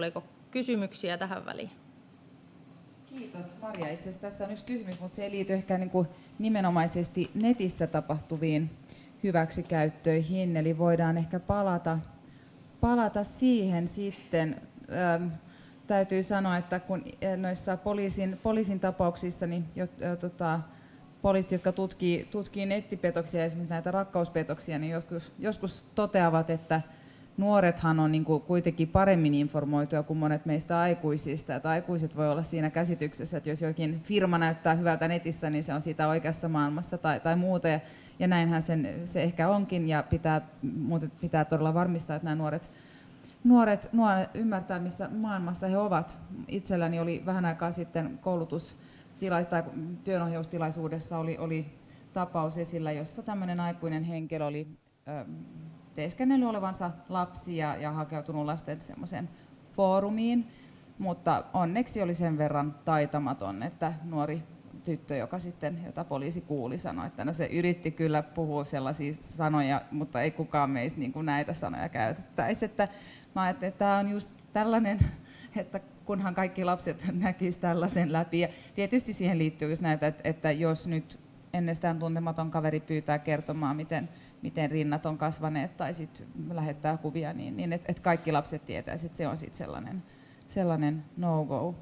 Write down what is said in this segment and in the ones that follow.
Oliko kysymyksiä tähän väliin? Kiitos Maria. Itse asiassa tässä on yksi kysymys, mutta se ei liity ehkä niin kuin nimenomaisesti netissä tapahtuviin hyväksikäyttöihin, eli voidaan ehkä palata, palata siihen sitten. Ähm, täytyy sanoa, että kun noissa poliisin, poliisin tapauksissa, niin jo, jo, tota, poliisit, jotka tutkii, tutkii nettipetoksia, esimerkiksi näitä rakkauspetoksia, niin joskus, joskus toteavat, että nuorethan on niin kuin kuitenkin paremmin informoituja kuin monet meistä aikuisista. Että aikuiset voi olla siinä käsityksessä, että jos jokin firma näyttää hyvältä netissä, niin se on sitä oikeassa maailmassa tai, tai muuta. Ja, ja näinhän sen, se ehkä onkin, ja pitää, pitää todella varmistaa, että nämä nuoret, nuoret, nuoret ymmärtää, missä maailmassa he ovat. Itselläni oli vähän aikaa sitten koulutus tai työnohjaustilaisuudessa oli, oli tapaus esillä, jossa tämmöinen aikuinen henkilö oli teeskennellyt olevansa lapsi ja, ja hakeutunut lasten semmoiseen foorumiin, mutta onneksi oli sen verran taitamaton, että nuori tyttö, joka sitten, jota poliisi kuuli, sanoi, että no se yritti kyllä puhua sellaisia sanoja, mutta ei kukaan meistä niin kuin näitä sanoja käytettäisi. Että mä ajattelin, että tämä on just tällainen, että kunhan kaikki lapset näkisivät tällaisen läpi. Ja tietysti siihen liittyy just näitä, että, että jos nyt ennestään tuntematon kaveri pyytää kertomaan, miten miten rinnat on kasvaneet tai sit lähettää kuvia, niin, niin että et kaikki lapset tietää, että se on sitten sellainen, sellainen no-go.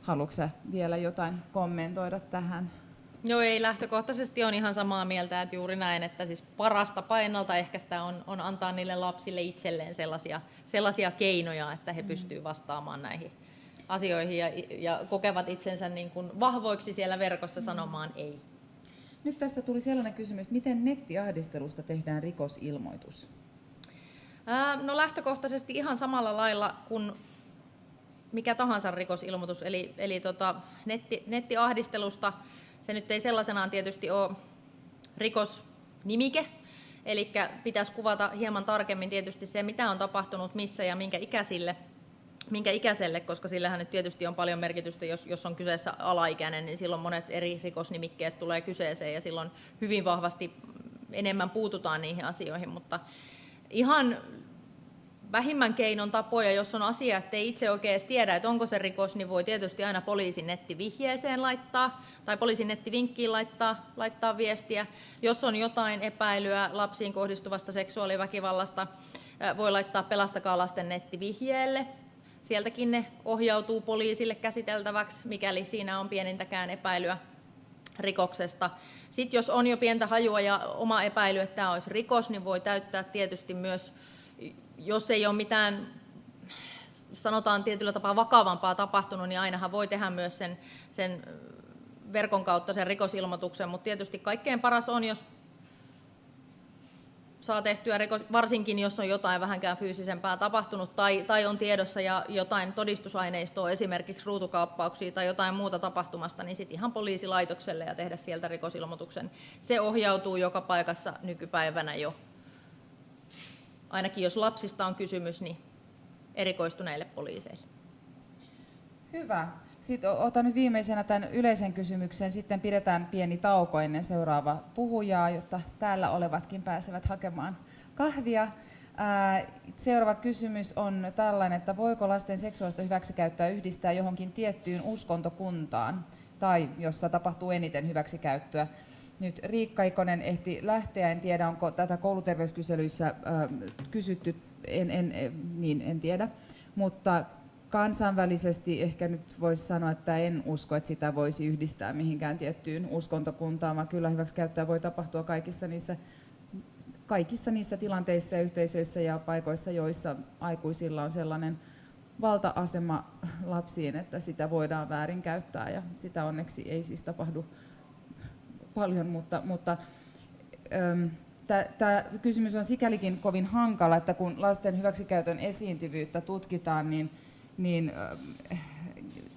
Haluatko vielä jotain kommentoida tähän? Joo, ei lähtökohtaisesti on ihan samaa mieltä, että juuri näin, että siis parasta painalta ehkä sitä on, on antaa niille lapsille itselleen sellaisia, sellaisia keinoja, että he mm. pystyvät vastaamaan näihin asioihin ja, ja kokevat itsensä niin kuin vahvoiksi siellä verkossa mm. sanomaan ei. Nyt tässä tuli sellainen kysymys, että miten nettiahdistelusta tehdään rikosilmoitus? no lähtökohtaisesti ihan samalla lailla kuin mikä tahansa rikosilmoitus, eli, eli tota, netti, nettiahdistelusta se nyt ei sellaisenaan tietysti ole rikosnimike, eli pitäisi kuvata hieman tarkemmin tietysti se, mitä on tapahtunut, missä ja minkä ikäisille – minkä ikäiselle, koska sillähän nyt tietysti on paljon merkitystä, jos, jos on kyseessä alaikäinen, niin silloin monet eri rikosnimikkeet tulee kyseeseen ja silloin hyvin vahvasti enemmän puututaan niihin asioihin, mutta ihan vähimmän keinon tapoja, jos on asia, että ei itse oikein edes tiedä, että onko se rikos, niin voi tietysti aina poliisin nettivihjeeseen laittaa tai poliisin nettivinkkiin laittaa, laittaa viestiä. Jos on jotain epäilyä lapsiin kohdistuvasta seksuaaliväkivallasta, voi laittaa Pelastakaa lasten nettivihjeelle sieltäkin ne ohjautuu poliisille käsiteltäväksi, mikäli siinä on pienintäkään epäilyä rikoksesta. Sitten jos on jo pientä hajua ja oma epäily, että tämä olisi rikos, niin voi täyttää tietysti myös, jos ei ole mitään sanotaan tietyllä tapaa vakavampaa tapahtunut, niin ainahan voi tehdä myös sen, sen verkon kautta sen rikosilmoituksen, mutta tietysti kaikkein paras on, jos saa tehtyä, varsinkin jos on jotain vähänkään fyysisempää tapahtunut tai, tai on tiedossa ja jotain todistusaineistoa, esimerkiksi ruutukaappauksia tai jotain muuta tapahtumasta, niin sitten ihan poliisilaitokselle ja tehdä sieltä rikosilmoituksen. Se ohjautuu joka paikassa nykypäivänä jo. Ainakin jos lapsista on kysymys, niin erikoistuneille poliiseille. Hyvä. Sitten otan nyt viimeisenä tämän yleisen kysymyksen, sitten pidetään pieni tauko ennen seuraavaa puhujaa, jotta täällä olevatkin pääsevät hakemaan kahvia. Seuraava kysymys on tällainen, että voiko lasten seksuaalista hyväksikäyttöä yhdistää johonkin tiettyyn uskontokuntaan tai jossa tapahtuu eniten hyväksikäyttöä. Nyt Riikka Ikonen ehti lähteä, en tiedä onko tätä kouluterveyskyselyissä kysytty, en, en, niin en tiedä, mutta kansainvälisesti ehkä nyt voisi sanoa, että en usko, että sitä voisi yhdistää mihinkään tiettyyn uskontokuntaan, vaan kyllä hyväksikäyttöä voi tapahtua kaikissa niissä, kaikissa niissä tilanteissa yhteisöissä ja paikoissa, joissa aikuisilla on sellainen valta-asema lapsiin, että sitä voidaan väärinkäyttää. Ja sitä onneksi ei siis tapahdu paljon, mutta, mutta Tämä kysymys on sikälikin kovin hankala, että kun lasten hyväksikäytön esiintyvyyttä tutkitaan, niin niin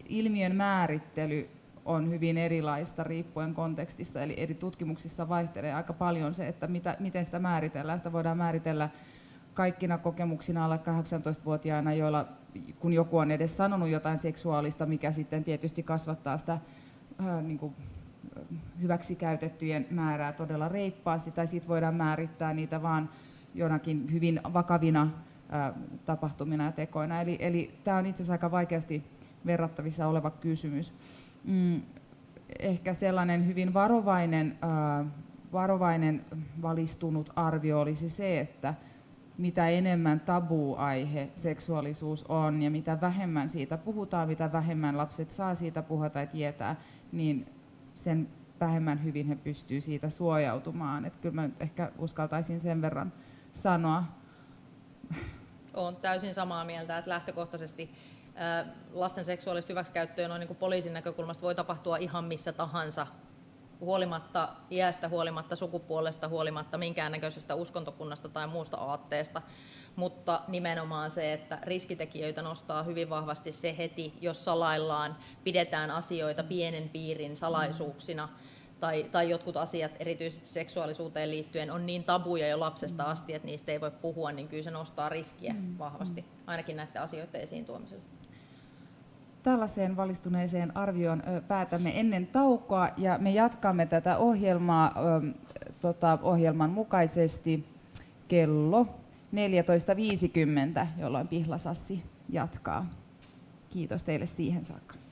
ilmiön määrittely on hyvin erilaista riippuen kontekstissa, eli eri tutkimuksissa vaihtelee aika paljon se, että mitä, miten sitä määritellään. Sitä voidaan määritellä kaikkina kokemuksina alle 18-vuotiaana, joilla kun joku on edes sanonut jotain seksuaalista, mikä sitten tietysti kasvattaa sitä äh, niin kuin, hyväksikäytettyjen määrää todella reippaasti, tai sitten voidaan määrittää niitä vaan jonakin hyvin vakavina tapahtumina ja tekoina. Eli, eli tämä on itse asiassa aika vaikeasti verrattavissa oleva kysymys. Mm, ehkä sellainen hyvin varovainen, äh, varovainen valistunut arvio olisi se, että mitä enemmän tabu-aihe seksuaalisuus on ja mitä vähemmän siitä puhutaan, mitä vähemmän lapset saa siitä puhua tai tietää, niin sen vähemmän hyvin he pystyy siitä suojautumaan. Että kyllä mä nyt ehkä uskaltaisin sen verran sanoa. Olen täysin samaa mieltä, että lähtökohtaisesti lasten seksuaalista hyväksikäyttöä noin niin poliisin näkökulmasta voi tapahtua ihan missä tahansa, huolimatta iästä, huolimatta sukupuolesta, huolimatta minkäännäköisestä uskontokunnasta tai muusta aatteesta. Mutta nimenomaan se, että riskitekijöitä nostaa hyvin vahvasti se heti, jos salaillaan, pidetään asioita pienen piirin salaisuuksina, tai, tai jotkut asiat, erityisesti seksuaalisuuteen liittyen, on niin tabuja jo lapsesta asti, että niistä ei voi puhua, niin kyllä se nostaa riskiä mm. vahvasti, ainakin näiden asioiden esiin tuomiselle tällaiseen valistuneeseen arvioon päätämme ennen taukoa ja me jatkamme tätä ohjelmaa tota, ohjelman mukaisesti kello 14.50, jolloin Pihlasassi jatkaa. Kiitos teille siihen saakka.